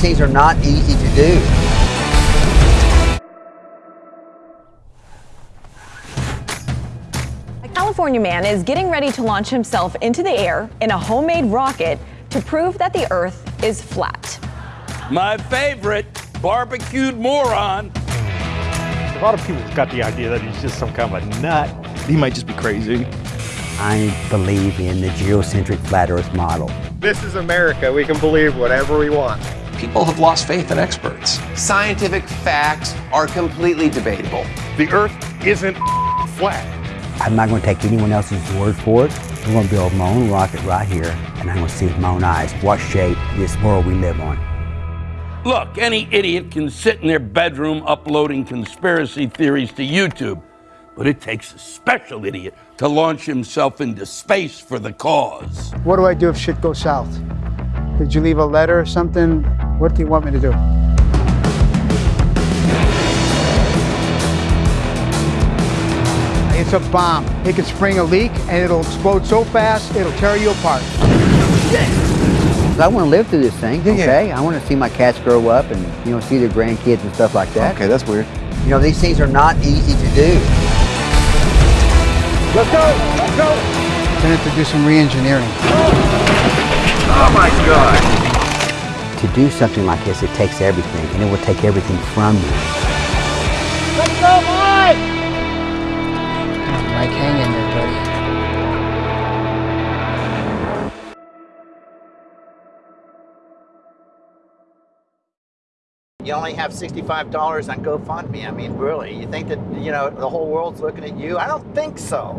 things are not easy to do. A California man is getting ready to launch himself into the air in a homemade rocket to prove that the Earth is flat. My favorite, barbecued moron. A lot of people got the idea that he's just some kind of a nut. He might just be crazy. I believe in the geocentric flat Earth model. This is America. We can believe whatever we want. People have lost faith in experts. Scientific facts are completely debatable. The Earth isn't flat. I'm not going to take anyone else's word for it. I'm going to build my own rocket right here, and I'm going to see with my own eyes what shape this world we live on. Look, any idiot can sit in their bedroom uploading conspiracy theories to YouTube, but it takes a special idiot to launch himself into space for the cause. What do I do if shit goes south? Did you leave a letter or something? What do you want me to do? It's a bomb. It can spring a leak and it'll explode so fast it'll tear you apart. I want to live through this thing, Yeah, yeah. okay? I want to see my cats grow up and, you know, see their grandkids and stuff like that. Okay, that's weird. You know, these things are not easy to do. Let's go! Let's go! Gonna have to do some re-engineering. Oh To do something like this, it takes everything, and it will take everything from you. Let's go, Mike, hang in there, buddy. You only have $65 on GoFundMe. I mean, really, you think that, you know, the whole world's looking at you? I don't think so.